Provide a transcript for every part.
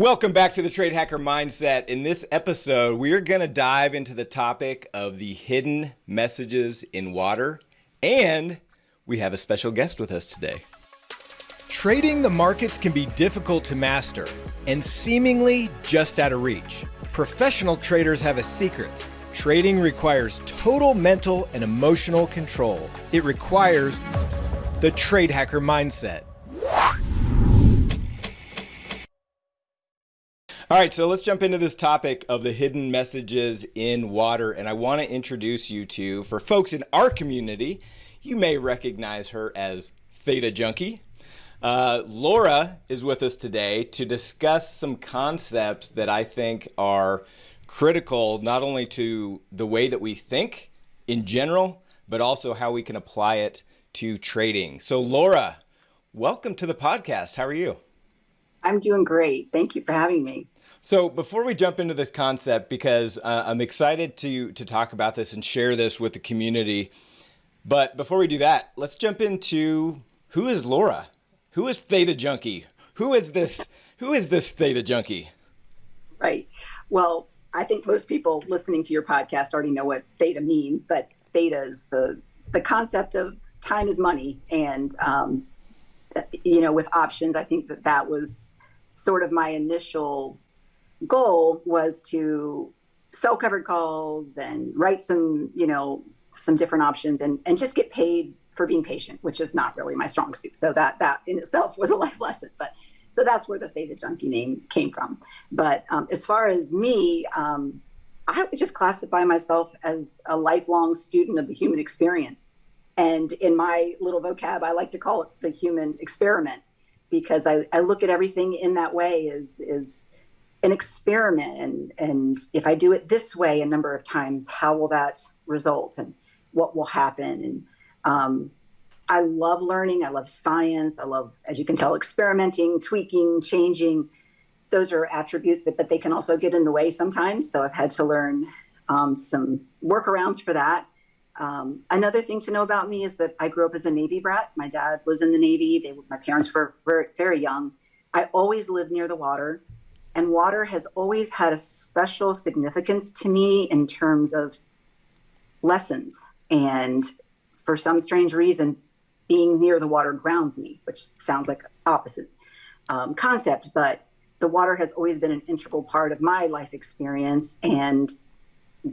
Welcome back to the Trade Hacker Mindset. In this episode, we are going to dive into the topic of the hidden messages in water, and we have a special guest with us today. Trading the markets can be difficult to master and seemingly just out of reach. Professional traders have a secret. Trading requires total mental and emotional control. It requires the Trade Hacker Mindset. All right, so let's jump into this topic of the hidden messages in water. And I want to introduce you to, for folks in our community, you may recognize her as Theta Junkie. Uh, Laura is with us today to discuss some concepts that I think are critical not only to the way that we think in general, but also how we can apply it to trading. So, Laura, welcome to the podcast. How are you? I'm doing great. Thank you for having me. So before we jump into this concept, because uh, I'm excited to to talk about this and share this with the community, but before we do that, let's jump into who is Laura? Who is Theta Junkie? Who is this? Who is this Theta Junkie? Right. Well, I think most people listening to your podcast already know what theta means, but theta is the the concept of time is money, and um, you know, with options, I think that that was sort of my initial goal was to sell covered calls and write some, you know, some different options and, and just get paid for being patient, which is not really my strong suit. So that that in itself was a life lesson. But so that's where the Theta Junkie name came from. But um, as far as me, um, I would just classify myself as a lifelong student of the human experience. And in my little vocab, I like to call it the human experiment because I, I look at everything in that way is is an experiment and and if i do it this way a number of times how will that result and what will happen? And um, i love learning i love science i love as you can tell experimenting tweaking changing. Those are attributes that but they can also get in the way sometimes. So i've had to learn um, some workarounds for that. Um, another thing to know about me is that i grew up as a navy brat. My dad was in the navy. They, my parents were very, very young. I always lived near the water and water has always had a special significance to me in terms of lessons. And for some strange reason, being near the water grounds me, which sounds like opposite um, concept, but the water has always been an integral part of my life experience. And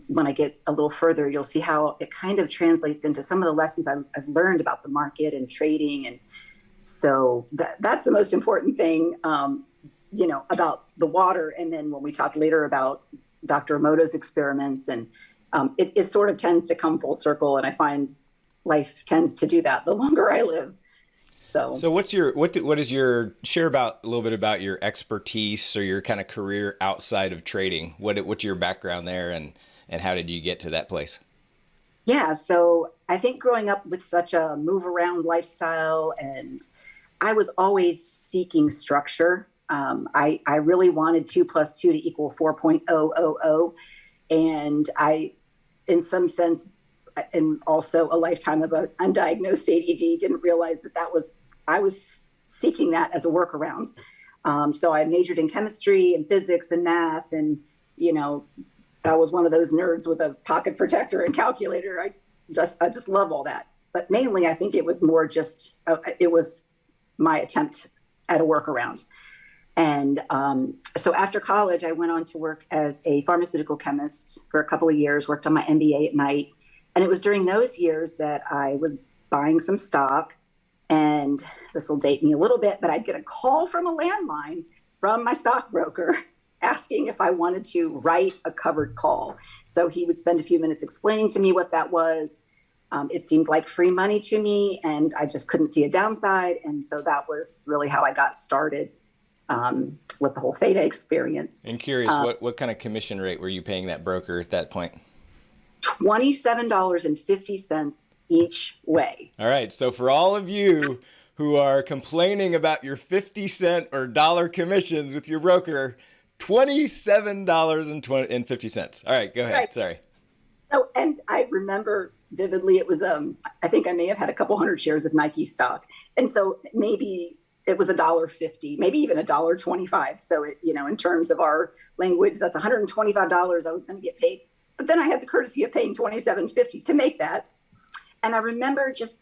when I get a little further, you'll see how it kind of translates into some of the lessons I've, I've learned about the market and trading. And so that, that's the most important thing. Um, you know, about the water. And then when we talk later about Dr. Emoto's experiments, and um, it, it sort of tends to come full circle. And I find life tends to do that the longer I live. So, so what's your what do, what is your share about a little bit about your expertise or your kind of career outside of trading? What what's your background there, and and how did you get to that place? Yeah, so I think growing up with such a move around lifestyle, and I was always seeking structure um, I, I really wanted two plus two to equal 4.000. And I, in some sense, and also a lifetime of undiagnosed ADD, didn't realize that that was, I was seeking that as a workaround. Um, so I majored in chemistry and physics and math. And, you know, I was one of those nerds with a pocket protector and calculator. I just, I just love all that. But mainly, I think it was more just, uh, it was my attempt at a workaround. And um, so after college, I went on to work as a pharmaceutical chemist for a couple of years, worked on my MBA at night. And it was during those years that I was buying some stock. And this will date me a little bit, but I'd get a call from a landline from my stockbroker asking if I wanted to write a covered call. So he would spend a few minutes explaining to me what that was. Um, it seemed like free money to me, and I just couldn't see a downside. And so that was really how I got started um, with the whole Theta experience. And curious, um, what, what kind of commission rate were you paying that broker at that point? $27.50 each way. All right. So for all of you who are complaining about your 50 cent or dollar commissions with your broker, $27.50. All right, go ahead. Right. Sorry. Oh, and I remember vividly it was um I think I may have had a couple hundred shares of Nike stock. And so maybe it was a dollar fifty, maybe even a dollar twenty-five. So it, you know, in terms of our language, that's $125 I was going to get paid. But then I had the courtesy of paying $27.50 to make that. And I remember just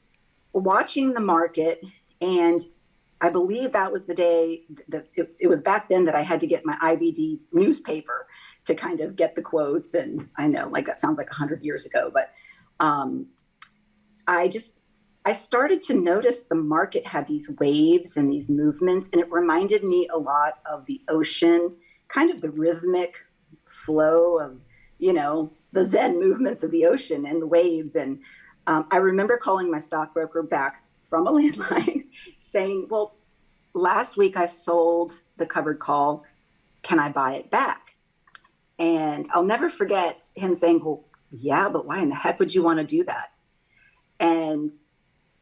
watching the market, and I believe that was the day that it, it was back then that I had to get my IBD newspaper to kind of get the quotes. And I know, like that sounds like 100 years ago, but um, I just I started to notice the market had these waves and these movements, and it reminded me a lot of the ocean, kind of the rhythmic flow of, you know, the Zen movements of the ocean and the waves. And um, I remember calling my stockbroker back from a landline saying, Well, last week I sold the covered call. Can I buy it back? And I'll never forget him saying, Well, yeah, but why in the heck would you want to do that? And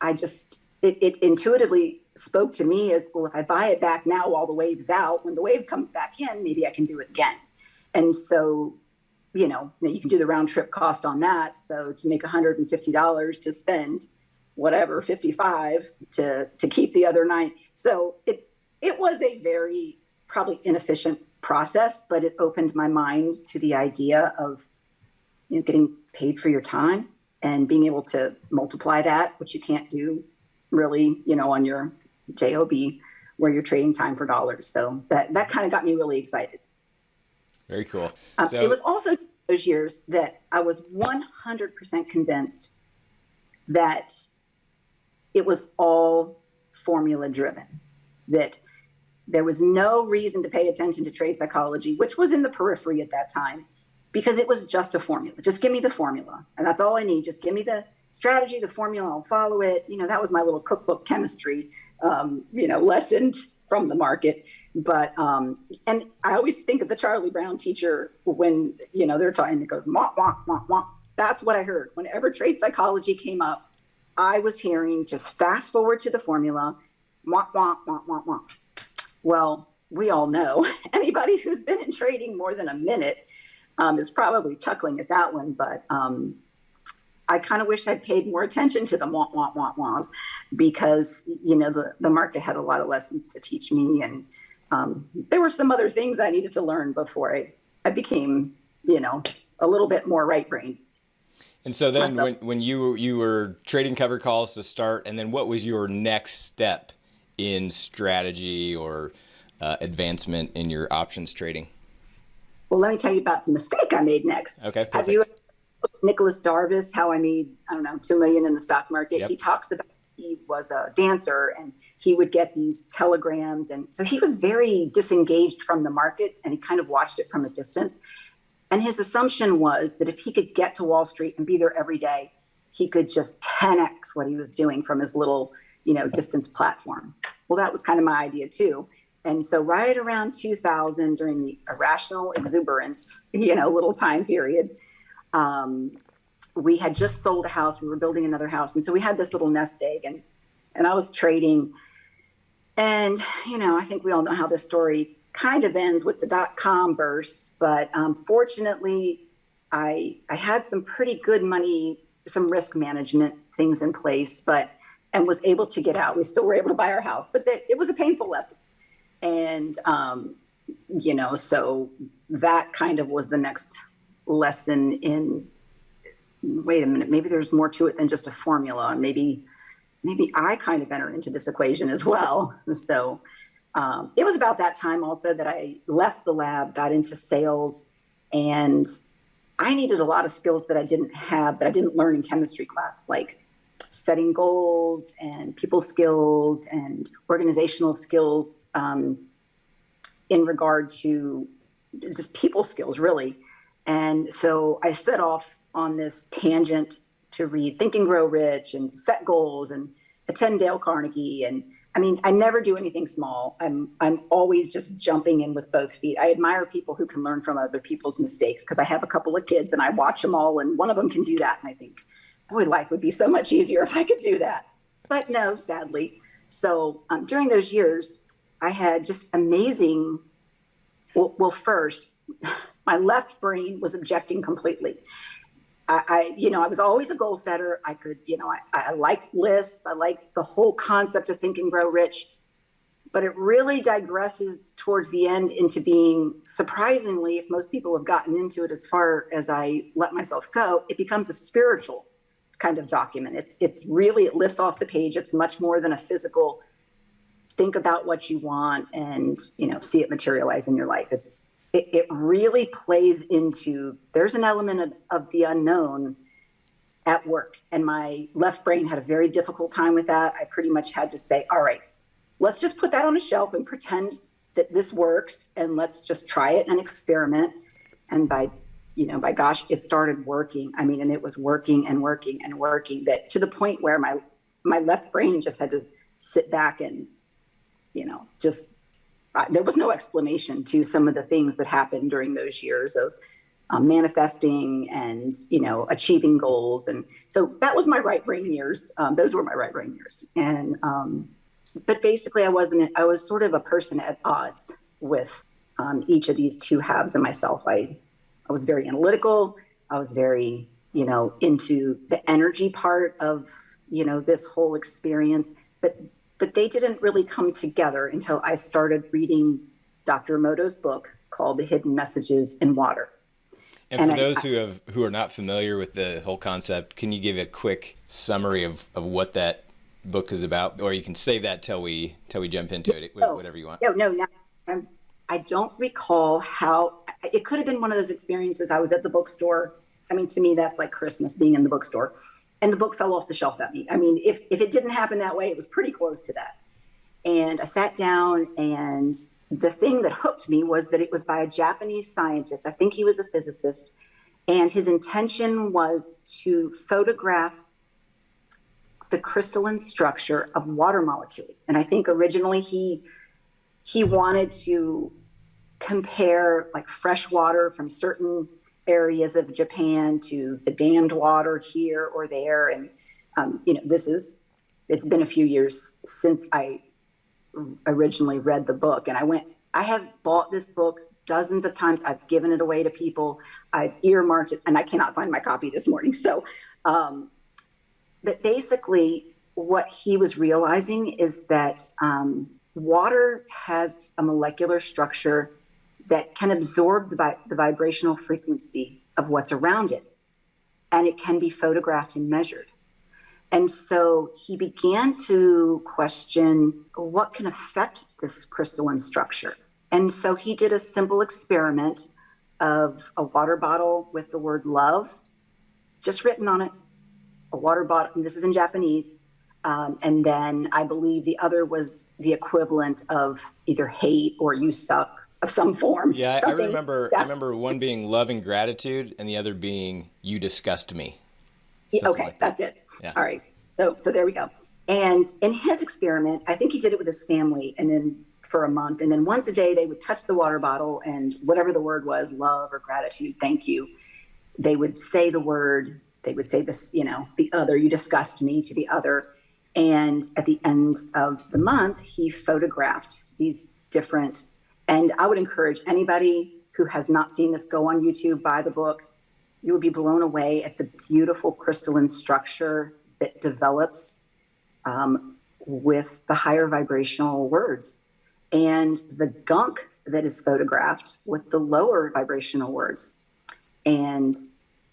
I just, it, it intuitively spoke to me as well, if I buy it back now while the wave's out, when the wave comes back in, maybe I can do it again. And so, you know, you can do the round trip cost on that. So to make $150 to spend whatever 55 to to keep the other nine. So it it was a very probably inefficient process, but it opened my mind to the idea of you know getting paid for your time and being able to multiply that, which you can't do really, you know, on your job where you're trading time for dollars. So that that kind of got me really excited. Very cool. Um, so, it was also those years that I was 100% convinced that it was all formula driven. That there was no reason to pay attention to trade psychology, which was in the periphery at that time because it was just a formula. Just give me the formula. And that's all I need. Just give me the strategy, the formula, I'll follow it. You know, that was my little cookbook chemistry, um, you know, lesson from the market. But, um, and I always think of the Charlie Brown teacher when, you know, they're talking, it goes, wah, wah, wah, wah. That's what I heard. Whenever trade psychology came up, I was hearing just fast forward to the formula, wah, wah, wah, wah, wah. Well, we all know anybody who's been in trading more than a minute um, is probably chuckling at that one, but um, I kind of wish I'd paid more attention to the want, want, want, wants because, you know, the, the market had a lot of lessons to teach me. And um, there were some other things I needed to learn before I, I became, you know, a little bit more right brain. And so then when, when you, you were trading cover calls to start, and then what was your next step in strategy or uh, advancement in your options trading? Well, let me tell you about the mistake I made next. Okay. Perfect. Have you Nicolas Darvas, how I made, I don't know, two million in the stock market? Yep. He talks about he was a dancer and he would get these telegrams. And so he was very disengaged from the market and he kind of watched it from a distance. And his assumption was that if he could get to Wall Street and be there every day, he could just 10x what he was doing from his little, you know, distance platform. Well, that was kind of my idea too. And so right around 2000, during the irrational exuberance, you know, little time period, um, we had just sold a house. We were building another house, and so we had this little nest egg, and and I was trading. And you know, I think we all know how this story kind of ends with the dot com burst. But um, fortunately, I I had some pretty good money, some risk management things in place, but and was able to get out. We still were able to buy our house, but it was a painful lesson and um, you know so that kind of was the next lesson in wait a minute maybe there's more to it than just a formula. And maybe maybe i kind of enter into this equation as well. So um, it was about that time also that i left the lab got into sales and i needed a lot of skills that i didn't have that i didn't learn in chemistry class. Like setting goals and people skills and organizational skills um, in regard to just people skills, really. And so I set off on this tangent to read Think and Grow Rich and set goals and attend Dale Carnegie. And I mean, I never do anything small. I'm I'm always just jumping in with both feet. I admire people who can learn from other people's mistakes because I have a couple of kids and I watch them all, and one of them can do that. And I think, boy, life would be so much easier if I could do that. But no, sadly. So um, during those years, I had just amazing. Well, well, first, my left brain was objecting completely. I, I, you know, I was always a goal setter. I could, you know, I, I like lists. I like the whole concept of think and grow rich. but it really digresses towards the end into being surprisingly, if most people have gotten into it as far as I let myself go, it becomes a spiritual kind of document. It's it's really it lifts off the page. It's much more than a physical think about what you want and you know see it materialize in your life. It's it, it really plays into there's an element of, of the unknown at work and my left brain had a very difficult time with that. I pretty much had to say, all right, let's just put that on a shelf and pretend that this works and let's just try it and experiment. And by, you know, by gosh, it started working. I mean, and it was working and working and working that to the point where my, my left brain just had to sit back and, you know, just, there was no explanation to some of the things that happened during those years of um, manifesting and, you know, achieving goals. And so that was my right brain years. Um, those were my right brain years. And, um, but basically I wasn't, I was sort of a person at odds with um, each of these two halves of myself. I, I was very analytical. I was very, you know, into the energy part of, you know, this whole experience, but, but they didn't really come together until I started reading Dr. Emoto's book called The Hidden Messages in Water. And, and for I, those who have who are not familiar with the whole concept, can you give a quick summary of, of what that book is about, or you can save that till we till we jump into it, oh, whatever you want. No, no, no. I'm, I don't recall how it could have been one of those experiences. I was at the bookstore. I mean, to me, that's like Christmas being in the bookstore, and the book fell off the shelf at me. I mean, if if it didn't happen that way, it was pretty close to that. And I sat down, and the thing that hooked me was that it was by a Japanese scientist. I think he was a physicist, and his intention was to photograph the crystalline structure of water molecules. And I think originally he he wanted to compare like fresh water from certain areas of Japan to the dammed water here or there. And um, you know, this is it's been a few years since I originally read the book, and I went. I have bought this book dozens of times. I've given it away to people. I've earmarked it, and I cannot find my copy this morning. So um, but basically, what he was realizing is that um, water has a molecular structure that can absorb the, vi- the vibrational frequency of what's around it, and it can be photographed and measured. And so he began to question what can affect this crystalline structure. And so he did a simple experiment of a water bottle with the word love just written on it a water bottle. This is in Japanese. Um, and then I believe the other was the equivalent of either hate or you suck of some form. Yeah, I remember. That, I remember one being love and gratitude, and the other being you disgust me. okay, like that's it. Yeah. All right. So so there we go. And in his experiment, I think he did it with his family, and then for a month, and then once a day they would touch the water bottle, and whatever the word was, love or gratitude, thank you, they would say the word they would say this, you know, the other, you disgust me to the other. And at the end of the month, he photographed these different, and I would encourage anybody who has not seen this go on YouTube, buy the book. You would be blown away at the beautiful crystalline structure that develops um, with the higher vibrational words and the gunk that is photographed with the lower vibrational words. And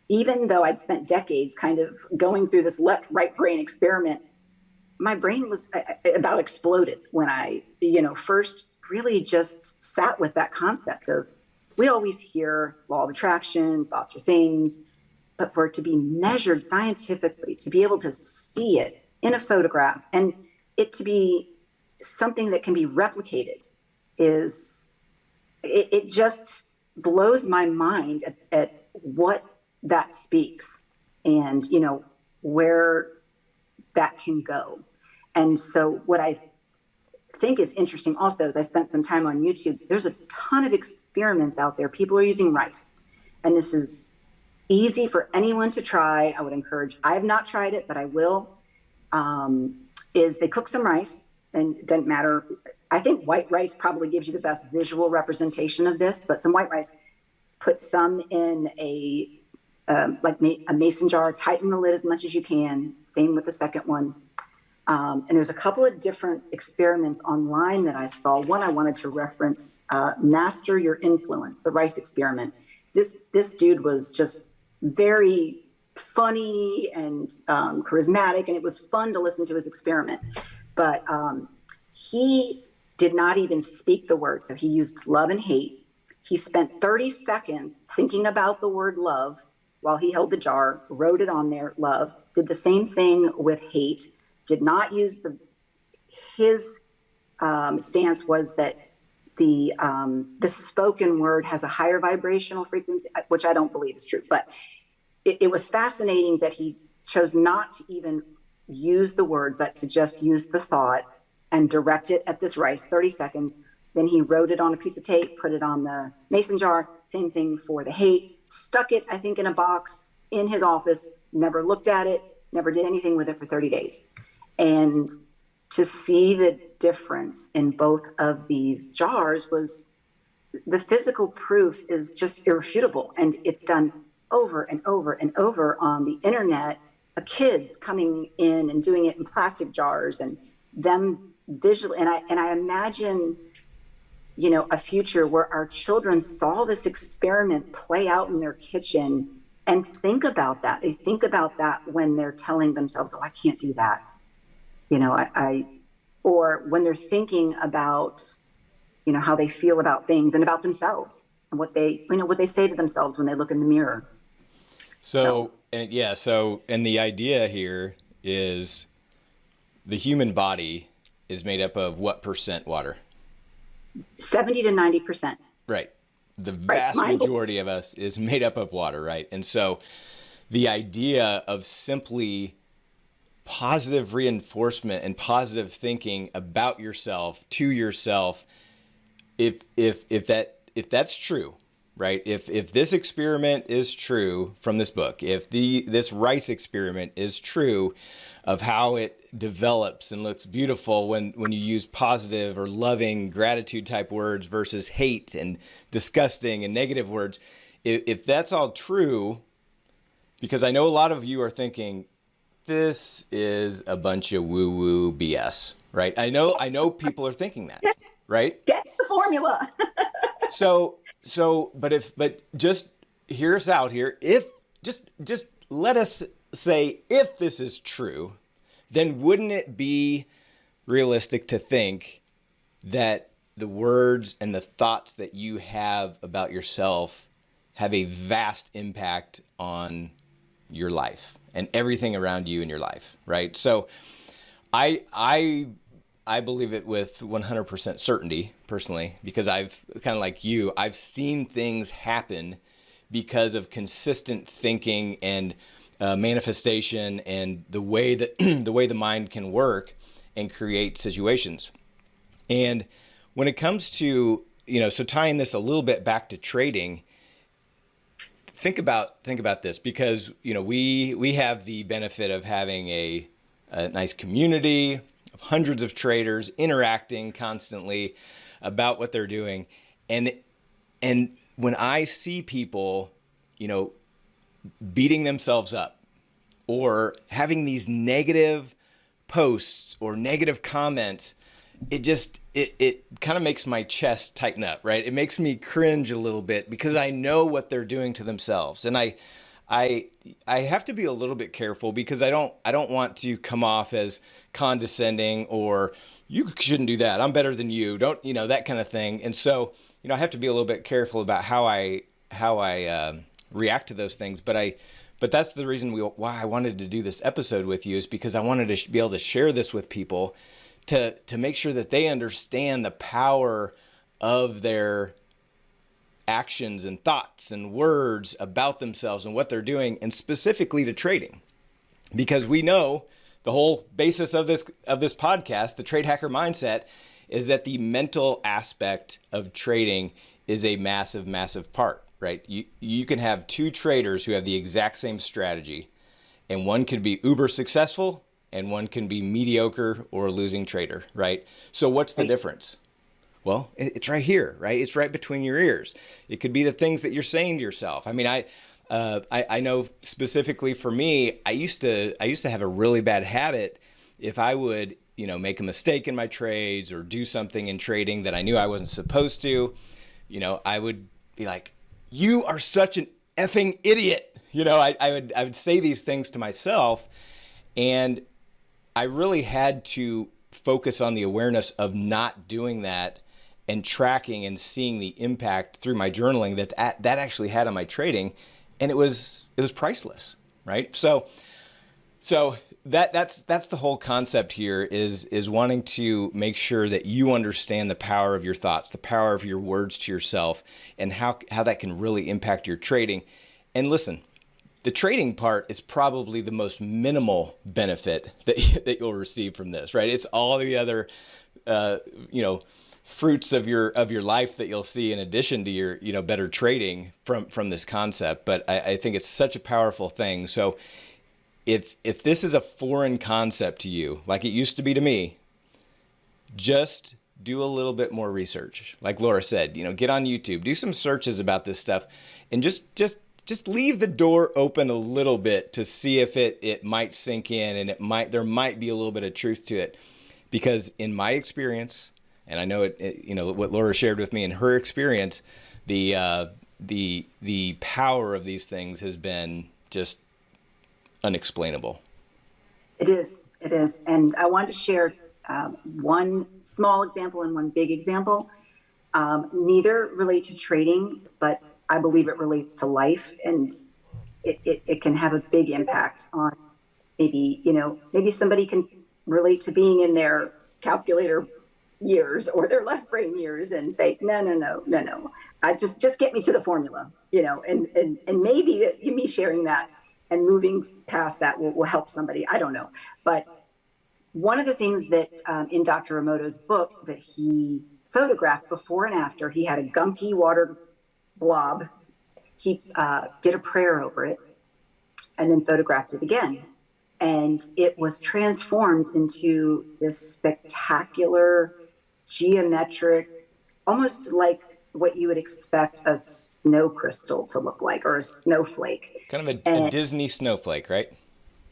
even though I'd spent decades kind of going through this left right brain experiment, my brain was about exploded when I, you know, first really just sat with that concept of we always hear law of attraction, thoughts are things, but for it to be measured scientifically, to be able to see it in a photograph and it to be something that can be replicated is it, it just blows my mind at, at what that speaks and you know where that can go. And so what i think is interesting also is i spent some time on youtube there's a ton of experiments out there people are using rice and this is easy for anyone to try i would encourage i have not tried it but i will um, is they cook some rice and it doesn't matter i think white rice probably gives you the best visual representation of this but some white rice put some in a um, like a mason jar, tighten the lid as much as you can. Same with the second one. Um, and there's a couple of different experiments online that I saw. One I wanted to reference, uh, Master Your Influence, the Rice experiment. This, this dude was just very funny and um, charismatic, and it was fun to listen to his experiment. But um, he did not even speak the word. So he used love and hate. He spent 30 seconds thinking about the word love while he held the jar, wrote it on there, love, did the same thing with hate, did not use the, his um, stance was that the um, the spoken word has a higher vibrational frequency, which I don't believe is true. But it, it was fascinating that he chose not to even use the word, but to just use the thought and direct it at this rice, 30 seconds. Then he wrote it on a piece of tape, put it on the mason jar. Same thing for the hate. Stuck it, I think, in a box in his office. Never looked at it. Never did anything with it for 30 days. And to see the difference in both of these jars was the physical proof is just irrefutable, and it's done over and over and over on the internet. Of kids coming in and doing it in plastic jars, and them visually. And I and I imagine, you know, a future where our children saw this experiment play out in their kitchen and think about that. They think about that when they're telling themselves, "Oh, I can't do that." You know, I, I or when they're thinking about, you know, how they feel about things and about themselves and what they, you know, what they say to themselves when they look in the mirror. So, so and yeah, so and the idea here is the human body is made up of what percent water? 70 to 90 percent. Right. The vast right. majority of us is made up of water, right? And so the idea of simply positive reinforcement and positive thinking about yourself to yourself if if if that if that's true right? If if this experiment is true from this book if the this rice experiment is true of how it develops and looks beautiful when when you use positive or loving gratitude type words versus hate and disgusting and negative words if, if that's all true because i know a lot of you are thinking this is a bunch of woo woo BS, right? I know, I know people are thinking that, right? Get the formula. so, so, but if, but just hear us out here. If just, just let us say, if this is true, then wouldn't it be realistic to think that the words and the thoughts that you have about yourself have a vast impact on your life? And everything around you in your life, right? So I I I believe it with 100% certainty personally because I've kind of like you, I've seen things happen because of consistent thinking and uh, manifestation and the way that the way the mind can work and create situations. And when it comes to, you know, so tying this a little bit back to trading, think about think about this because you know we we have the benefit of having a, a nice community of hundreds of traders interacting constantly about what they're doing. And and when I see people you know beating themselves up or having these negative posts or negative comments it just it, it kind of makes my chest tighten up right? It makes me cringe a little bit because i know what they're doing to themselves. And i i i have to be a little bit careful because i don't i don't want to come off as condescending or you shouldn't do that. I'm better than you. Don't you know that kind of thing. And so you know i have to be a little bit careful about how i how i uh, react to those things. But i but that's the reason we, why i wanted to do this episode with you is because i wanted to be able to share this with people to to make sure that they understand the power of their actions and thoughts and words about themselves and what they're doing and specifically to trading. Because we know the whole basis of this of this podcast the trade hacker mindset is that the mental aspect of trading is a massive massive part right? You you can have two traders who have the exact same strategy and one could be uber successful and one can be mediocre or a losing trader, right? So what's the difference? Well, it's right here, right? It's right between your ears. It could be the things that you're saying to yourself. I mean, I, uh, I, I know specifically for me, I used to I used to have a really bad habit if I would, you know, make a mistake in my trades or do something in trading that I knew I wasn't supposed to, you know, I would be like, "You are such an effing idiot." You know, I, I would I would say these things to myself, and I really had to focus on the awareness of not doing that and tracking and seeing the impact through my journaling that that, actually had on my trading and it was it was priceless right? So so that that's that's the whole concept here is is wanting to make sure that you understand the power of your thoughts the power of your words to yourself and how how that can really impact your trading. And listen the trading part is probably the most minimal benefit that, that you'll receive from this, right? It's all the other, uh, you know, fruits of your of your life that you'll see in addition to your you know better trading from from this concept. But I, I think it's such a powerful thing. So if if this is a foreign concept to you, like it used to be to me, just do a little bit more research. Like Laura said, you know, get on YouTube, do some searches about this stuff, and just just just leave the door open a little bit to see if it it might sink in and it might there might be a little bit of truth to it. Because in my experience and I know it, it you know what Laura shared with me in her experience the uh, the the power of these things has been just unexplainable. It is it is. And I wanted to share um, one small example and one big example. Um, neither relate to trading but I believe it relates to life and it, it, it can have a big impact on maybe, you know, maybe somebody can relate to being in their calculator years or their left brain years and say, no, no, no, no, no. I just, just get me to the formula, you know, and, and, and maybe me sharing that and moving past that will, will help somebody. I don't know. But one of the things that um, in Dr. Emoto's book that he photographed before and after, he had a gunky water blob. He uh, did a prayer over it and then photographed it again. And it was transformed into this spectacular, geometric, almost like what you would expect a snow crystal to look like or a snowflake. Kind of a, and, a Disney snowflake, right?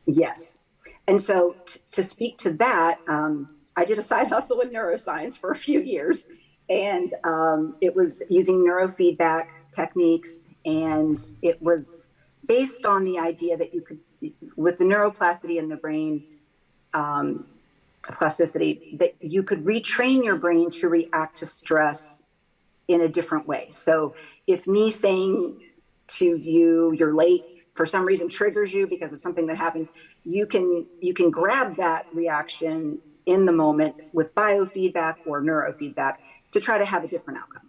Yes. And so to speak to that, um, I did a side hustle in neuroscience for a few years, and um, it was using neurofeedback techniques, and it was based on the idea that you could, with the neuroplasticity in the brain, um, plasticity, that you could retrain your brain to react to stress in a different way. So if me saying to you, you're late for some reason triggers you because of something that happened, you can you can grab that reaction in the moment with biofeedback or neurofeedback to try to have a different outcome.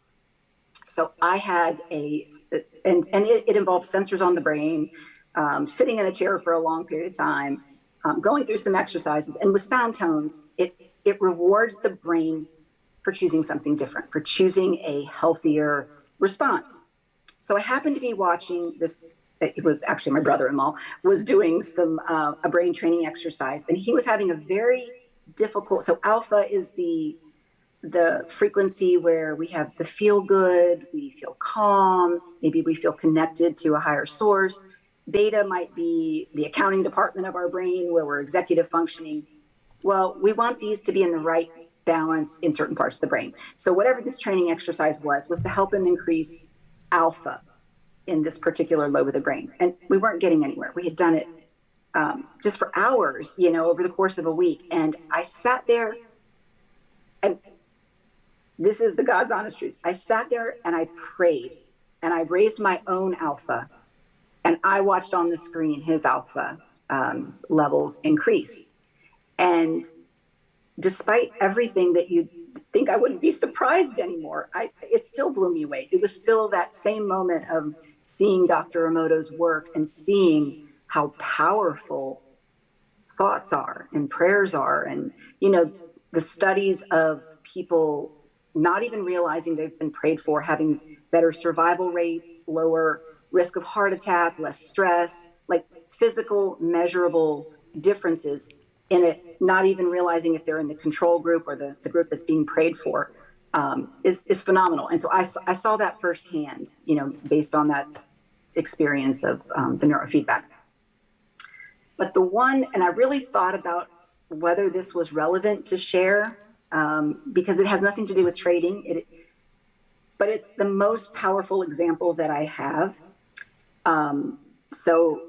So I had a, and, and it, it involved sensors on the brain, um, sitting in a chair for a long period of time, um, going through some exercises. And with sound tones, it, it rewards the brain for choosing something different, for choosing a healthier response. So I happened to be watching this. It was actually my brother-in-law was doing some uh, a brain training exercise, and he was having a very difficult. So alpha is the the frequency where we have the feel good, we feel calm, maybe we feel connected to a higher source. Beta might be the accounting department of our brain where we're executive functioning. Well, we want these to be in the right balance in certain parts of the brain. So whatever this training exercise was, was to help him increase alpha in this particular lobe of the brain. And we weren't getting anywhere. We had done it um, just for hours, you know, over the course of a week. And I sat there and this is the God's honest truth. I sat there and I prayed and I raised my own alpha and I watched on the screen his alpha um, levels increase. And despite everything that you think I wouldn't be surprised anymore, I, it still blew me away. It was still that same moment of seeing Dr. Emoto's work and seeing how powerful thoughts are and prayers are. And, you know, the studies of people not even realizing they've been prayed for, having better survival rates, lower risk of heart attack, less stress, like physical measurable differences in it, not even realizing if they're in the control group or the, the group that's being prayed for um, is, is phenomenal. And so I, I saw that firsthand, you know, based on that experience of um, the neurofeedback. But the one, and I really thought about whether this was relevant to share um, because it has nothing to do with trading. It, but it's the most powerful example that I have. Um, so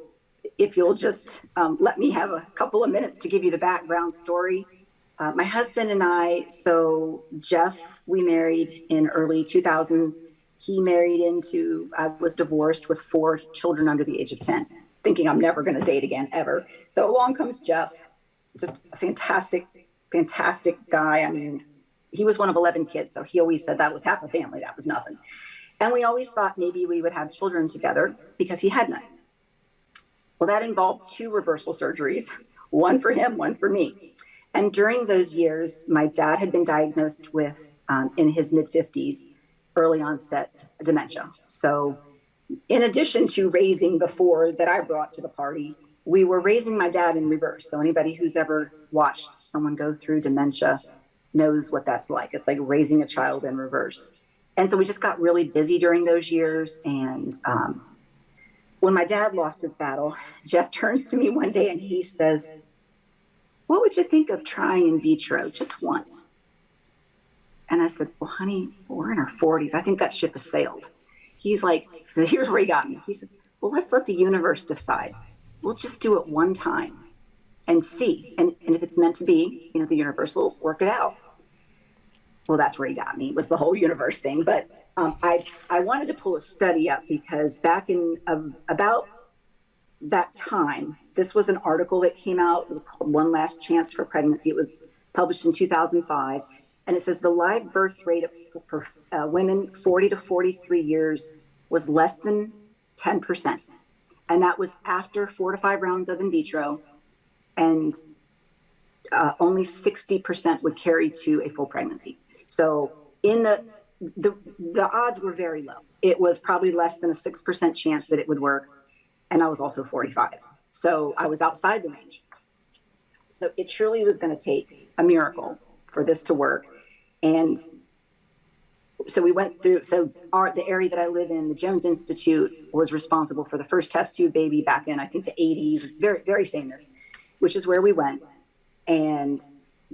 if you'll just um, let me have a couple of minutes to give you the background story. Uh, my husband and I, so Jeff, we married in early 2000s. He married into, I was divorced with four children under the age of 10, thinking I'm never going to date again, ever. So along comes Jeff, just a fantastic, fantastic guy. I mean, he was one of 11 kids, so he always said that was half a family, that was nothing. And we always thought maybe we would have children together because he had none. Well, that involved two reversal surgeries, one for him, one for me. And during those years, my dad had been diagnosed with, um, in his mid 50s, early onset dementia. So, in addition to raising the four that I brought to the party, we were raising my dad in reverse. So, anybody who's ever watched someone go through dementia knows what that's like. It's like raising a child in reverse. And so we just got really busy during those years. And um, when my dad lost his battle, Jeff turns to me one day and he says, What would you think of trying in vitro just once? And I said, Well, honey, we're in our 40s. I think that ship has sailed. He's like, Here's where he got me. He says, Well, let's let the universe decide. We'll just do it one time and see. And, and if it's meant to be, you know, the universe will work it out. Well, that's where he got me, was the whole universe thing. But um, I, I wanted to pull a study up because back in uh, about that time, this was an article that came out. It was called One Last Chance for Pregnancy. It was published in 2005. And it says the live birth rate of, for uh, women 40 to 43 years was less than 10%. And that was after four to five rounds of in vitro and uh, only 60% would carry to a full pregnancy. So in the, the, the odds were very low. It was probably less than a 6% chance that it would work. And I was also 45. So I was outside the range. So it truly was going to take a miracle for this to work. And so we went through, so our, the area that I live in, the Jones Institute was responsible for the first test tube baby back in, I think the 80s. It's very, very famous which is where we went. And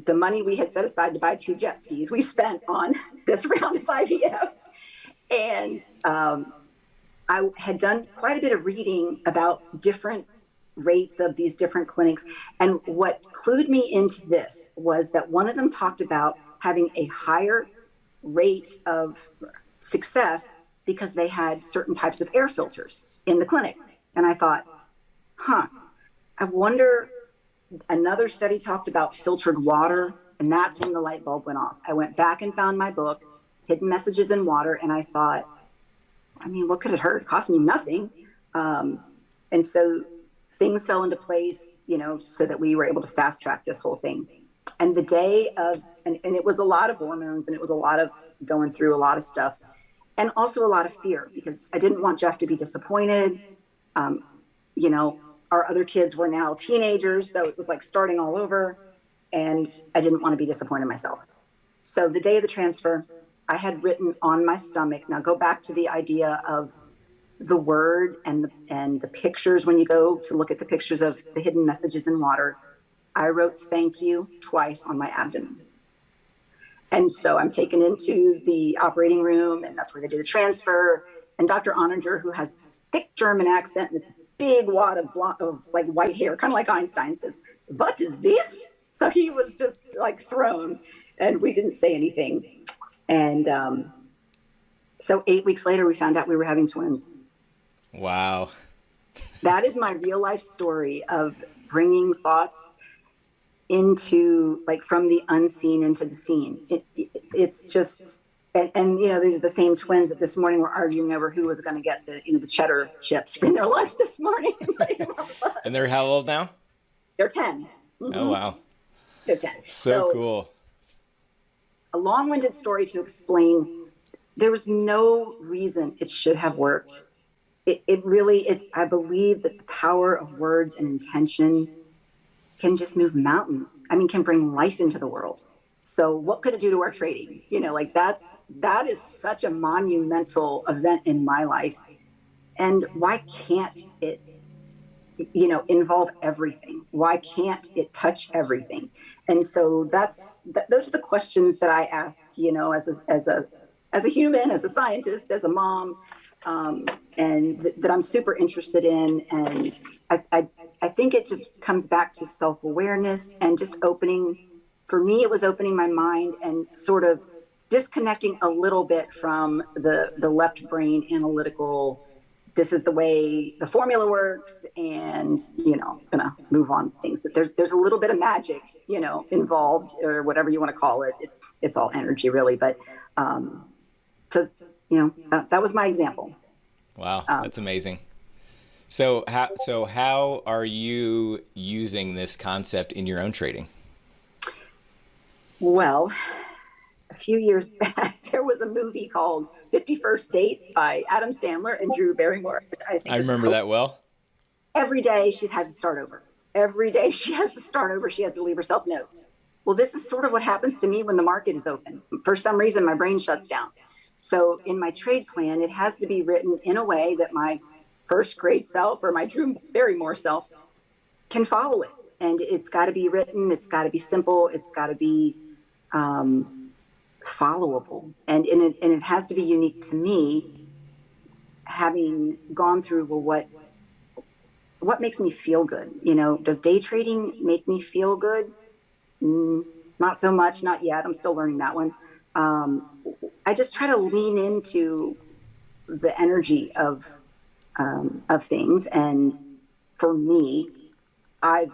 the money we had set aside to buy two jet skis, we spent on this round of IVF. And um, I had done quite a bit of reading about different rates of these different clinics. And what clued me into this was that one of them talked about having a higher rate of success because they had certain types of air filters in the clinic. And I thought, huh, I wonder another study talked about filtered water, and that's when the light bulb went off. I went back and found my book, Hidden Messages in Water, and I thought, I mean, what could it hurt? It cost me nothing. Um, and so things fell into place, you know, so that we were able to fast track this whole thing. And the day of, and, and it was a lot of hormones and it was a lot of going through a lot of stuff and also a lot of fear because I didn't want Jeff to be disappointed. Um, you know, our other kids were now teenagers, so it was like starting all over. And I didn't want to be disappointed myself. So the day of the transfer, I had written on my stomach. Now go back to the idea of the word and the, and the pictures. When you go to look at the pictures of the hidden messages in water, I wrote thank you twice on my abdomen. And so I'm taken into the operating room, and that's where they do the transfer. And Dr. Oehninger, who has this thick German accent and this big wad of, blonde, of like white hair, kind of like Einstein says, what is this? So he was just like thrown and we didn't say anything. And um, so eight weeks later, we found out we were having twins. Wow. that is my real life story of bringing thoughts into like from the unseen into the seen. It, it, it's just and, and, you know they're the same twins that this morning were arguing over who was going to get the you know the cheddar chips for their lunch this morning. and they're how old now? They're 10 mm-hmm. Oh wow, they're ten. So, so cool. A long-winded story to explain. There was no reason it should have worked. It, it really it's I believe that the power of words and intention can just move mountains. I mean, can bring life into the world. So what could it do to our trading? You know, like that's that is such a monumental event in my life. And why can't it you know involve everything why can't it touch everything and so that's that, those are the questions that i ask you know as a as a as a human as a scientist as a mom um, and th- that i'm super interested in. And I, I i think it just comes back to self-awareness and just opening for me it was opening my mind and sort of disconnecting a little bit from the the left brain analytical this is the way the formula works and you know gonna move on things. That there's there's a little bit of magic you know involved or whatever you want to call it. It's it's all energy really but um to you know that, that was my example wow um, that's amazing so how so how are you using this concept in your own trading well a few years back there was a movie called 50 First Dates by Adam Sandler and Drew Barrymore. I, I remember that well. Every day she has to start over. Every day she has to start over. She has to leave herself notes. Well, this is sort of what happens to me when the market is open. For some reason, my brain shuts down. So in my trade plan, it has to be written in a way that my first grade self or my Drew Barrymore self can follow it. And it's got to be written. It's got to be simple. It's got to be um, followable and, and, it, and it has to be unique to me having gone through well what what makes me feel good you know does day trading make me feel good mm, not so much not yet i'm still learning that one um, i just try to lean into the energy of um, of things and for me i've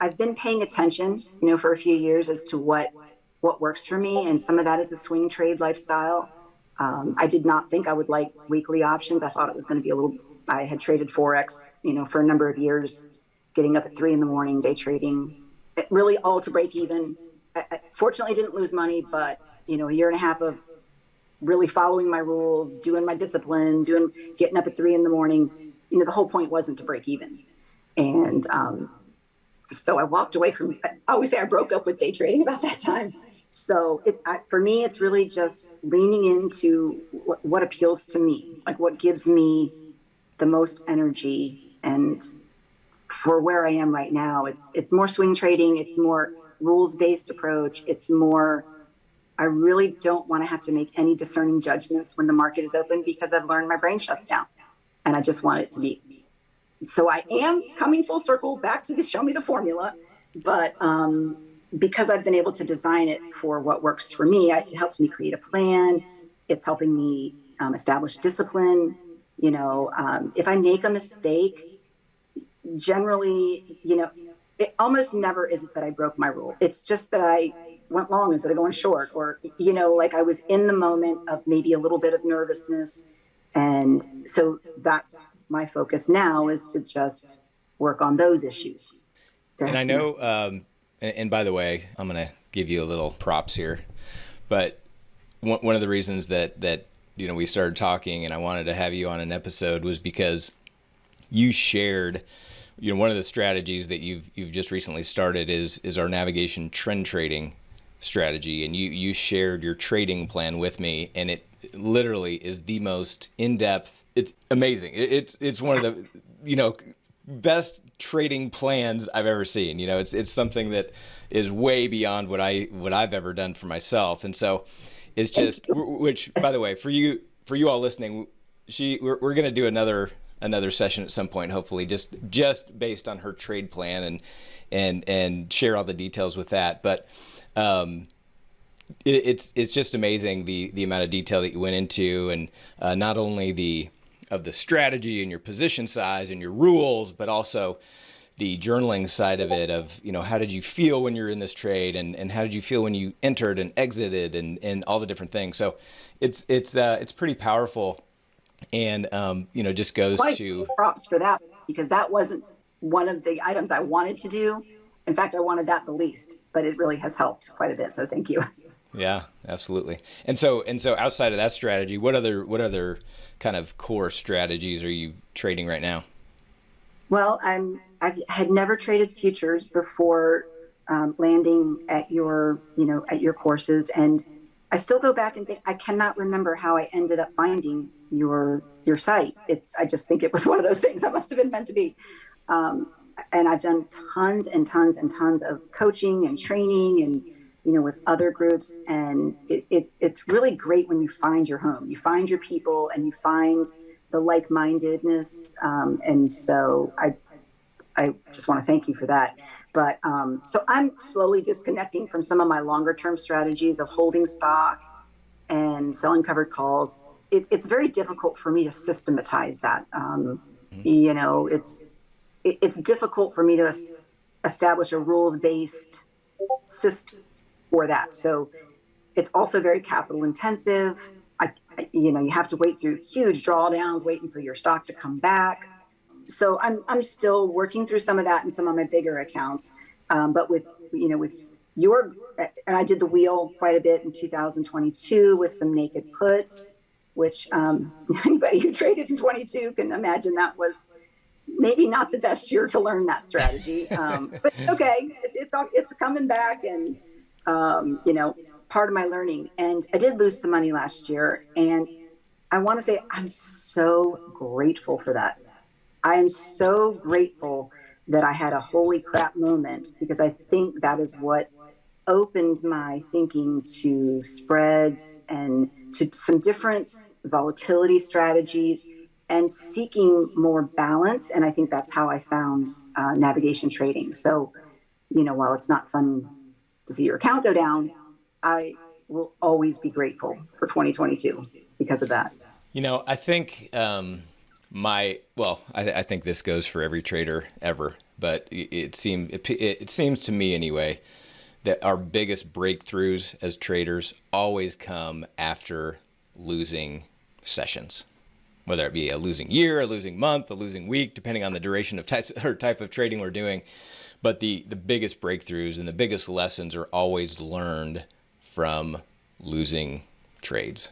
i've been paying attention you know for a few years as to what what works for me. And some of that is a swing trade lifestyle. Um, I did not think I would like weekly options. I thought it was going to be a little, I had traded Forex, you know, for a number of years, getting up at three in the morning, day trading, really all to break even. I, I fortunately didn't lose money, but, you know, a year and a half of really following my rules, doing my discipline, doing, getting up at three in the morning. You know, the whole point wasn't to break even. And, um, so I walked away from. I always say I broke up with day trading about that time. So it, I, for me, it's really just leaning into what, what appeals to me, like what gives me the most energy. And for where I am right now, it's it's more swing trading. It's more rules based approach. It's more. I really don't want to have to make any discerning judgments when the market is open because I've learned my brain shuts down, and I just want it to be. So I am coming full circle back to the show me the formula, but um, because I've been able to design it for what works for me, it helps me create a plan. It's helping me um, establish discipline. You know, um, if I make a mistake, generally, you know, it almost never is it that I broke my rule. It's just that I went long instead of going short, or, you know, like I was in the moment of maybe a little bit of nervousness. And so that's my focus now is to just work on those issues. And I know, um, and, and by the way, I'm going to give you a little props here, but one, one of the reasons that that you know we started talking and I wanted to have you on an episode was because you shared you know one of the strategies that you've you've just recently started is is our navigation trend trading strategy and you you shared your trading plan with me and it literally is the most in-depth it's amazing it, it's it's one of the you know best trading plans I've ever seen. You know, it's it's something that is way beyond what I what I've ever done for myself, and so it's just which by the way for you for you all listening, she we're, we're gonna do another another session at some point, hopefully, just just based on her trade plan and and and share all the details with that, but. Um, it, it's it's just amazing the the amount of detail that you went into, and uh, not only the of the strategy and your position size and your rules, but also the journaling side of it of, you know, how did you feel when you're in this trade and, and how did you feel when you entered and exited and, and all the different things. So it's, it's, uh, it's pretty powerful and, um, you know, just goes Quite to props for that because that wasn't one of the items I wanted to do. In fact, I wanted that the least, but it really has helped quite a bit. So thank you. Yeah, absolutely. And so, and so outside of that strategy, what other, what other, kind of core strategies are you trading right now? Well, I'm I had never traded futures before um, landing at your you know at your courses, and I still go back and think I cannot remember how I ended up finding your your site. It's I just think it was one of those things that must have been meant to be. Um, and I've done tons and tons and tons of coaching and training and you know with other groups. And it, it, it's really great when you find your home you find your people and you find the like-mindedness. Um, and so I I just want to thank you for that. But um, so I'm slowly disconnecting from some of my longer term strategies of holding stock and selling covered calls. It, it's very difficult for me to systematize that. Um, mm-hmm. you know it's it, it's difficult for me to establish a rules based system for that. So it's also very capital intensive. I, you know, you have to wait through huge drawdowns, waiting for your stock to come back. So I'm, I'm still working through some of that in some of my bigger accounts. Um, but with, you know, with your, and I did the wheel quite a bit in 2022 with some naked puts, which um, anybody who traded in 22 can imagine that was maybe not the best year to learn that strategy. Um, but okay, it, it's it's coming back, and um, you know, part of my learning. And I did lose some money last year, and I want to say I'm so grateful for that. I am so grateful that I had a holy crap moment because I think that is what opened my thinking to spreads and to some different volatility strategies and seeking more balance. And I think that's how I found uh, navigation trading. So, you know, while it's not fun to see your account go down, I will always be grateful for 2022 because of that. You know, I think um, my well, I, I, think this goes for every trader ever, but it, it seems it, it seems to me anyway that our biggest breakthroughs as traders always come after losing sessions whether it be a losing year, a losing month, a losing week, depending on the duration of types or type of trading we're doing. But the the biggest breakthroughs and the biggest lessons are always learned from losing trades.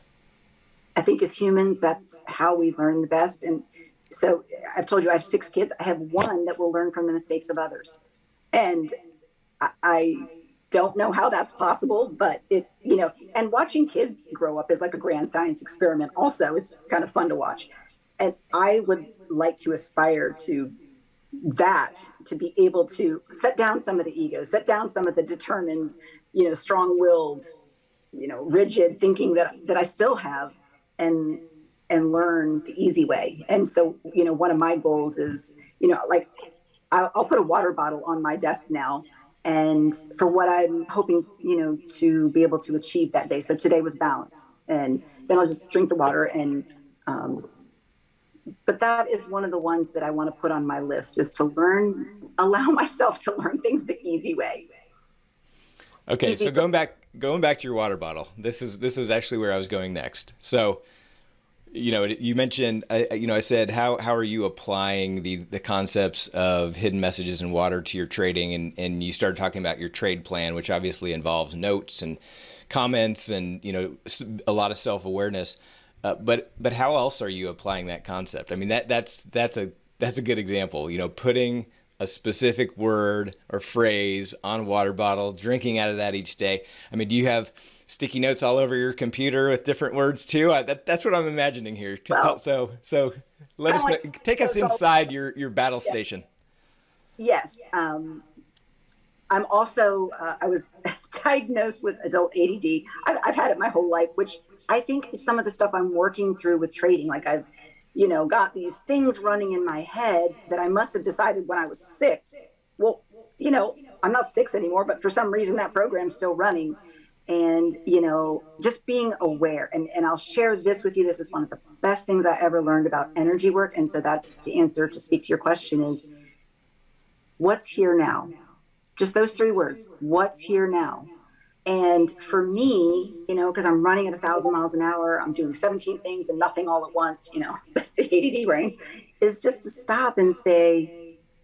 I think as humans, that's how we learn the best. And so I've told you I have six kids. I have one that will learn from the mistakes of others. And I don't know how that's possible, but it, you know, and watching kids grow up is like a grand science experiment. Also, it's kind of fun to watch. And I would like to aspire to that, to be able to set down some of the ego, set down some of the determined, you know, strong willed, you know, rigid thinking that, that I still have and, and learn the easy way. And so, you know, one of my goals is, you know, like I'll, I'll put a water bottle on my desk now and for what I'm hoping, you know, to be able to achieve that day. So today was balance, and then I'll just drink the water. And um, but that is one of the ones that I want to put on my list is to learn, allow myself to learn things the easy way. Okay, easy so going back, going back to your water bottle. This is this is actually where I was going next. So you know, you mentioned, you know, I said, how, how are you applying the, the concepts of hidden messages and water to your trading? And, and you started talking about your trade plan, which obviously involves notes and comments and, you know, a lot of self-awareness. Uh, but, but how else are you applying that concept? I mean, that, that's, that's a, that's a good example, you know, putting a specific word or phrase on a water bottle, drinking out of that each day. I mean, do you have, sticky notes all over your computer with different words too. I, that, that's what I'm imagining here. Well, so so let us know, take us inside your your battle yeah. station. Yes. Um, I'm also uh, I was diagnosed with adult ADD. I've, I've had it my whole life, which I think is some of the stuff I'm working through with trading. Like I've you know got these things running in my head that I must have decided when I was six. Well, you know, I'm not six anymore, but for some reason that program's still running. And you know just being aware. And, and i'll share this with you. This is one of the best things i ever learned about energy work. And so that's to answer to speak to your question is what's here now? Just those three words what's here now and for me you know because i'm running at a thousand miles an hour i'm doing 17 things and nothing all at once you know that's the add brain is just to stop and say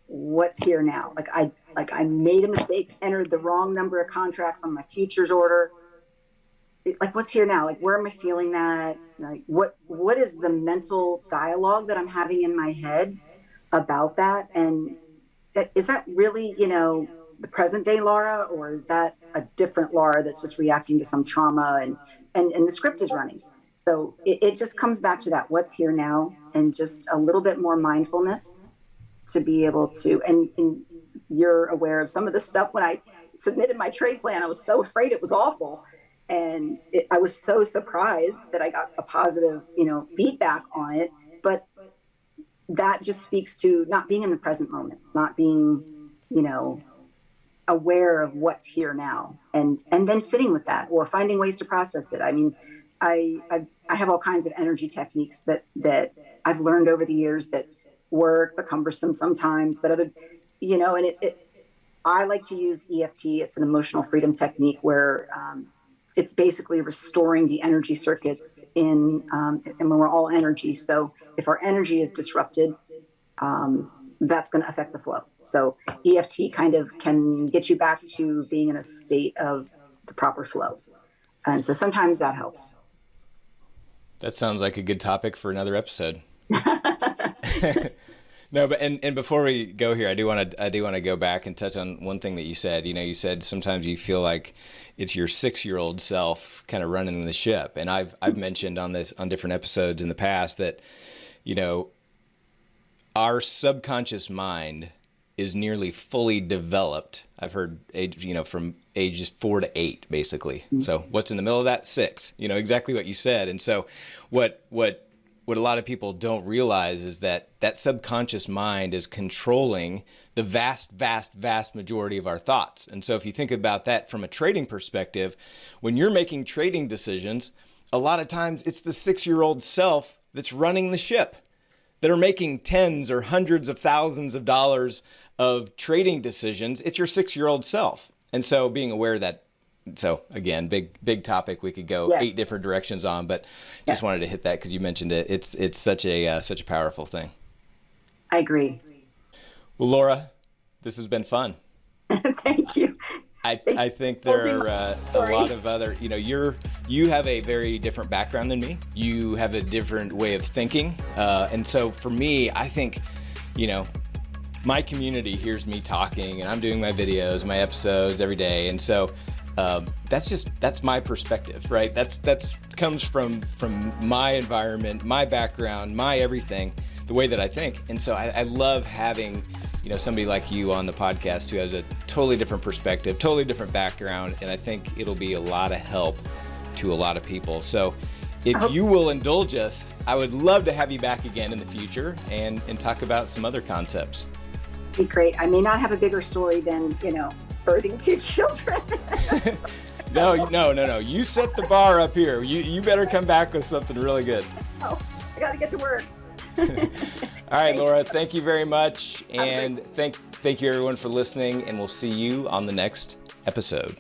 what's here now like i like I made a mistake, entered the wrong number of contracts on my futures order. like what's here now? Like where am I feeling that? Like what what is the mental dialogue that I'm having in my head about that? And uh, is that really, you know, the present day Laura, or is that a different Laura that's just reacting to some trauma and and, and the script is running? So it, it just comes back to that what's here now and just a little bit more mindfulness to be able to, and, and you're aware of some of the stuff when I submitted my trade plan, I was so afraid it was awful. And it, I was so surprised that I got a positive, you know, feedback on it. But that just speaks to not being in the present moment, not being, you know, aware of what's here now and and then sitting with that or finding ways to process it. I mean I, I i have all kinds of energy techniques that that i've learned over the years that work but cumbersome sometimes but other you know and it, it i like to use eft it's an emotional freedom technique where um, it's basically restoring the energy circuits in um, and we're all energy. So if our energy is disrupted um, that's going to affect the flow. So EFT kind of can get you back to being in a state of the proper flow. And so sometimes that helps. That sounds like a good topic for another episode. no, but and, and before we go here, I do want to I do want to go back and touch on one thing that you said. You know, you said sometimes you feel like it's your six year old self kind of running the ship, and I've I've mentioned on this on different episodes in the past that you know our subconscious mind is nearly fully developed. I've heard age, you know, from ages four to eight, basically. Mm-hmm. So what's in the middle of that? Six. You know exactly what you said. And so what what what a lot of people don't realize is that that subconscious mind is controlling the vast, vast, vast majority of our thoughts. And so if you think about that from a trading perspective, when you're making trading decisions, a lot of times it's the six year old self that's running the ship that are making tens or hundreds of thousands of dollars of trading decisions, it's your six year old self. And so being aware that, so again, big, big topic we could go eight different directions on, but just yes. wanted to hit that because you mentioned it. It's, it's such a, uh, such a powerful thing. I agree. Well, Laura, this has been fun. Thank you. I, I think there are uh, a lot of other, you know, you're, you have a very different background than me. You have a different way of thinking. Uh, and so for me, I think, you know, my community hears me talking and I'm doing my videos, my episodes every day. And so um, that's just, that's my perspective, right? That's, that's comes from, from my environment, my background, my everything, the way that I think. And so I, I love having you know, somebody like you on the podcast who has a totally different perspective, totally different background, and I think it'll be a lot of help to a lot of people. So if you so. will indulge us, I would love to have you back again in the future and, and talk about some other concepts. Be great. I may not have a bigger story than, you know, birthing two children. no, no, no, no. You set the bar up here. You, you better come back with something really good. Oh, I got to get to work. All right, Laura, thank you very much. And thank, thank you everyone for listening and we'll see you on the next episode.